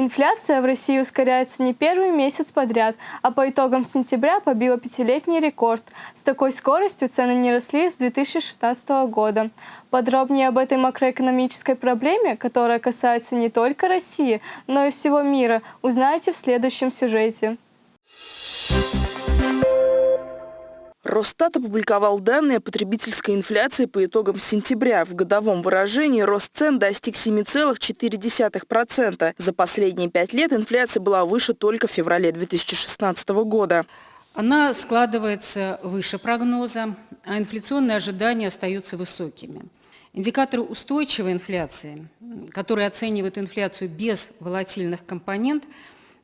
Инфляция в России ускоряется не первый месяц подряд, а по итогам сентября побила пятилетний рекорд. С такой скоростью цены не росли с 2016 года. Подробнее об этой макроэкономической проблеме, которая касается не только России, но и всего мира, узнаете в следующем сюжете. Росстат опубликовал данные о потребительской инфляции по итогам сентября. В годовом выражении рост цен достиг 7,4%. За последние пять лет инфляция была выше только в феврале 2016 года. Она складывается выше прогноза, а инфляционные ожидания остаются высокими. Индикаторы устойчивой инфляции, которые оценивают инфляцию без волатильных компонент,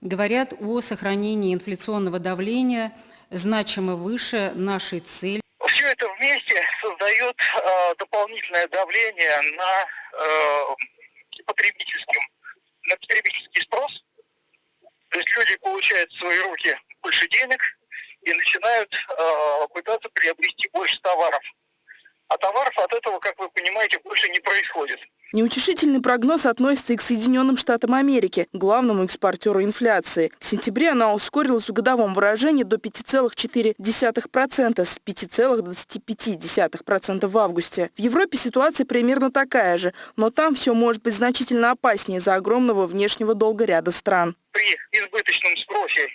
говорят о сохранении инфляционного давления – значимо выше нашей цели. Все это вместе создает э, дополнительное давление на э, потребительским, на потребительский спрос. То есть люди получают в свои руки больше денег и начинают э, пытаться приобрести больше товаров. А товаров от этого, как вы понимаете, больше не происходит. Неутешительный прогноз относится и к Соединенным Штатам Америки, главному экспортеру инфляции. В сентябре она ускорилась в годовом выражении до 5,4% с 5,25% в августе. В Европе ситуация примерно такая же, но там все может быть значительно опаснее из-за огромного внешнего долга ряда стран. При избыточном спросе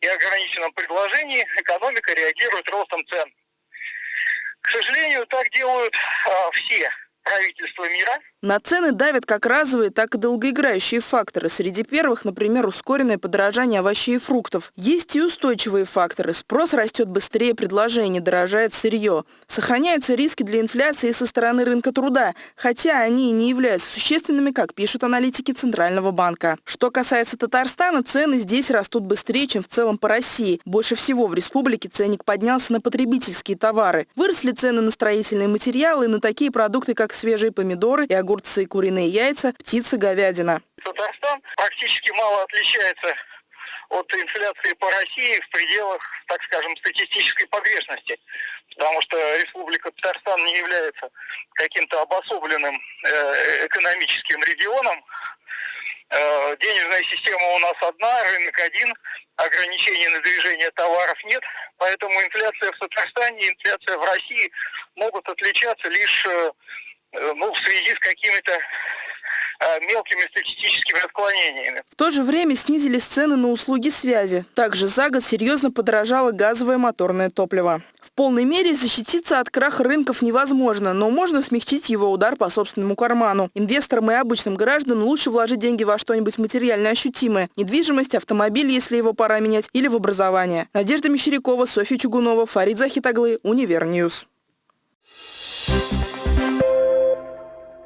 и ограниченном предложении экономика реагирует ростом цен. К сожалению, так делают а, все правительства мира. На цены давят как разовые, так и долгоиграющие факторы. Среди первых, например, ускоренное подорожание овощей и фруктов. Есть и устойчивые факторы. Спрос растет быстрее предложения, дорожает сырье. Сохраняются риски для инфляции со стороны рынка труда, хотя они и не являются существенными, как пишут аналитики Центрального банка. Что касается Татарстана, цены здесь растут быстрее, чем в целом по России. Больше всего в республике ценник поднялся на потребительские товары. Выросли цены на строительные материалы и на такие продукты, как свежие помидоры и огурцы, куриные яйца, птица, говядина. Татарстан практически мало отличается от инфляции по России в пределах, так скажем, статистической погрешности. Потому что Республика Татарстан не является каким-то обособленным э, экономическим регионом. Э, денежная система у нас одна, рынок один, ограничений на движение товаров нет. Поэтому инфляция в Татарстане и инфляция в России могут отличаться лишь Э, ну, в связи с какими-то э, мелкими статистическими отклонениями. В то же время снизились цены на услуги связи. Также за год серьезно подорожало газовое моторное топливо. В полной мере защититься от краха рынков невозможно, но можно смягчить его удар по собственному карману. Инвесторам и обычным гражданам лучше вложить деньги во что-нибудь материально ощутимое. Недвижимость, автомобиль, если его пора менять, или в образование. Надежда Мещерякова, Софья Чугунова, Фарид Захид оглы, Univer News.